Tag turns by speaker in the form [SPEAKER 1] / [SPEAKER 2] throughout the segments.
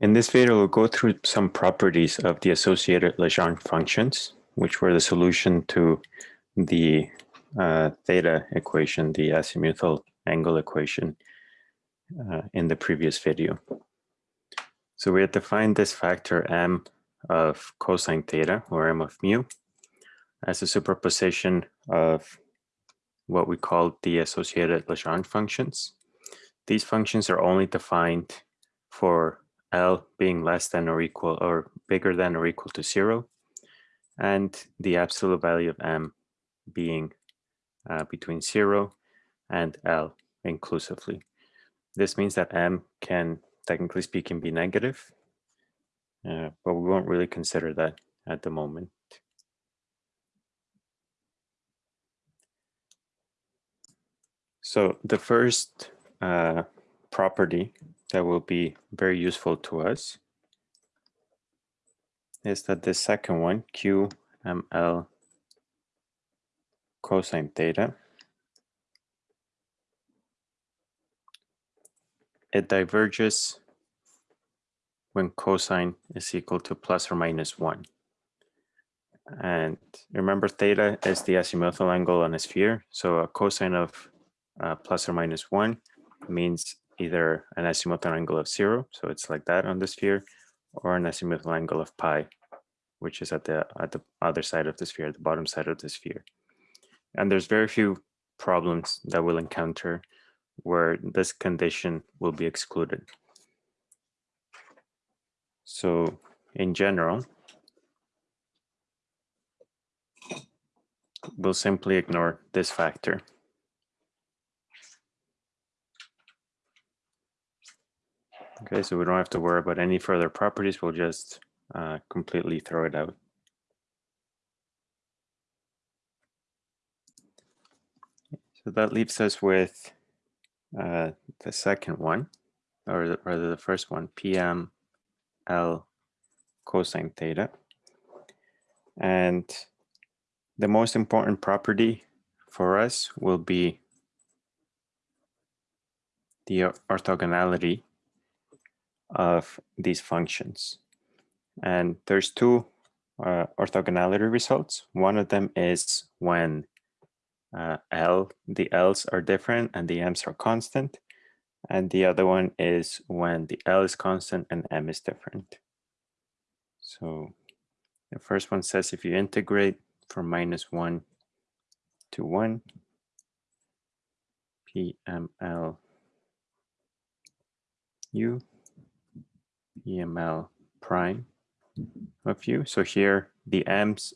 [SPEAKER 1] In this video, we'll go through some properties of the associated Legendre functions, which were the solution to the uh, theta equation, the azimuthal angle equation uh, in the previous video. So we have defined this factor m of cosine theta, or m of mu, as a superposition of what we call the associated Legendre functions. These functions are only defined for L being less than or equal or bigger than or equal to zero, and the absolute value of M being uh, between zero and L inclusively. This means that M can, technically speaking, be negative, uh, but we won't really consider that at the moment. So the first uh, property that will be very useful to us is that the second one, QML cosine theta, it diverges when cosine is equal to plus or minus one. And remember theta is the azimuthal angle on a sphere. So a cosine of uh, plus or minus one means either an azimuthal angle of zero, so it's like that on the sphere, or an azimuthal angle of pi, which is at the at the other side of the sphere, the bottom side of the sphere. And there's very few problems that we'll encounter where this condition will be excluded. So in general, we'll simply ignore this factor. Okay, so we don't have to worry about any further properties. We'll just uh, completely throw it out. So that leaves us with uh, the second one, or rather the first one, PM L cosine theta. And the most important property for us will be the orthogonality of these functions. And there's two uh, orthogonality results. One of them is when uh, L, the L's are different and the M's are constant. And the other one is when the L is constant and M is different. So the first one says if you integrate from minus one to one, PML U PML prime of u. So here the m's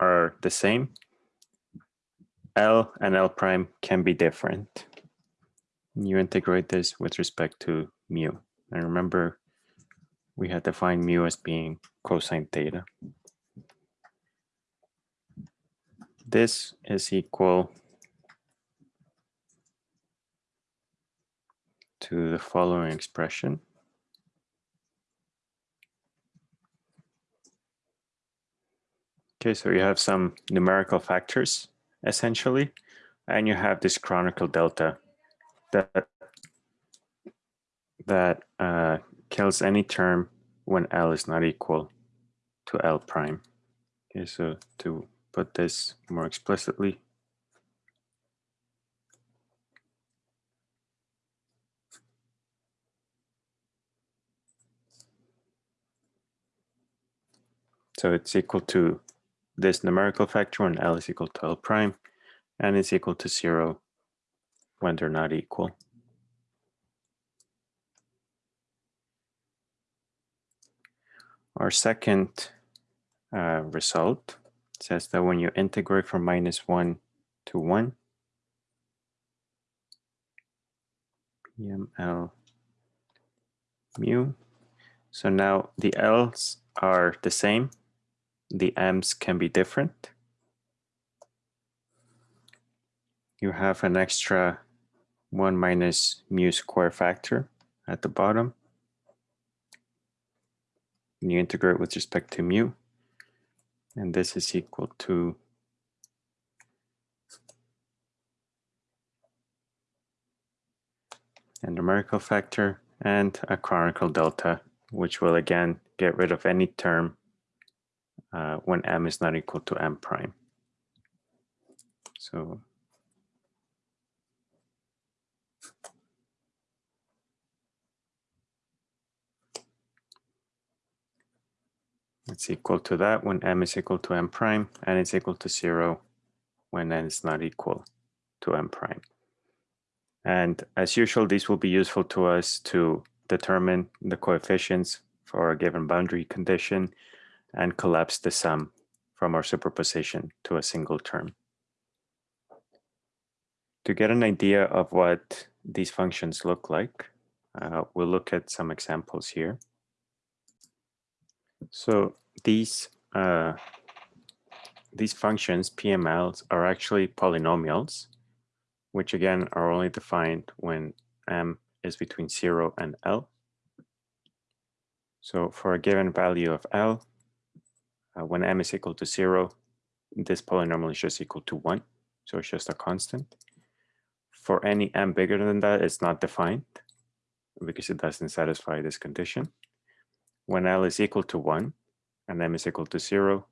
[SPEAKER 1] are the same. L and L prime can be different. You integrate this with respect to mu. And remember, we had defined mu as being cosine theta. This is equal to the following expression. Okay, so you have some numerical factors essentially, and you have this Kronecker delta that that uh, kills any term when L is not equal to L prime. Okay, so to put this more explicitly, so it's equal to this numerical factor when L is equal to L prime and is equal to zero when they're not equal. Our second uh, result says that when you integrate from minus one to one, PML mu. So now the L's are the same the amps can be different. You have an extra 1 minus mu square factor at the bottom. And you integrate with respect to mu. And this is equal to a numerical factor and a Kronecker delta which will again get rid of any term uh, when m is not equal to m prime. So it's equal to that when m is equal to m prime and it's equal to zero when n is not equal to m prime. And as usual, these will be useful to us to determine the coefficients for a given boundary condition and collapse the sum from our superposition to a single term. To get an idea of what these functions look like, uh, we'll look at some examples here. So these uh, these functions, PMLs, are actually polynomials, which again are only defined when m is between 0 and L. So for a given value of L, uh, when m is equal to 0, this polynomial is just equal to 1. So it's just a constant. For any m bigger than that, it's not defined because it doesn't satisfy this condition. When L is equal to 1 and m is equal to 0,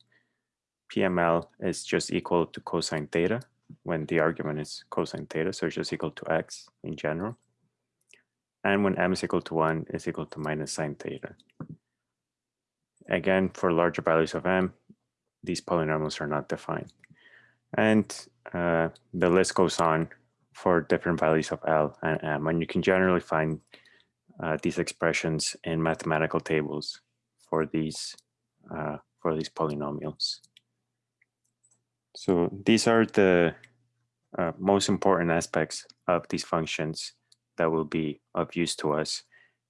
[SPEAKER 1] PML is just equal to cosine theta when the argument is cosine theta, so it's just equal to x in general. And when m is equal to 1, it's equal to minus sine theta. Again, for larger values of m, these polynomials are not defined. And uh, the list goes on for different values of L and M. And you can generally find uh, these expressions in mathematical tables for these uh, for these polynomials. So these are the uh, most important aspects of these functions that will be of use to us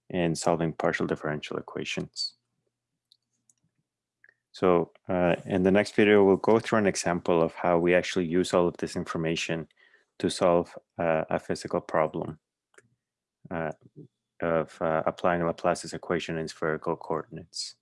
[SPEAKER 1] in solving partial differential equations. So uh, in the next video, we'll go through an example of how we actually use all of this information to solve uh, a physical problem uh, of uh, applying Laplace's equation in spherical coordinates.